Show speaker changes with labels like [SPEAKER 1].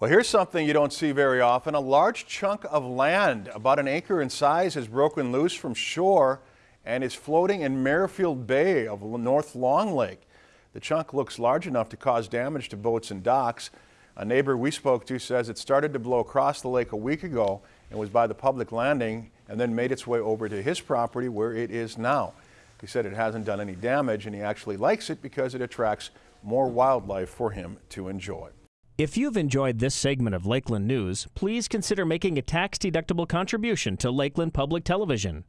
[SPEAKER 1] Well, here's something you don't see very often. A large chunk of land, about an acre in size, has broken loose from shore and is floating in Merrifield Bay of North Long Lake. The chunk looks large enough to cause damage to boats and docks. A neighbor we spoke to says it started to blow across the lake a week ago and was by the public landing and then made its way over to his property where it is now. He said it hasn't done any damage and he actually likes it because it attracts more wildlife for him to enjoy.
[SPEAKER 2] If you've enjoyed this segment of Lakeland News, please consider making a tax-deductible contribution to Lakeland Public Television.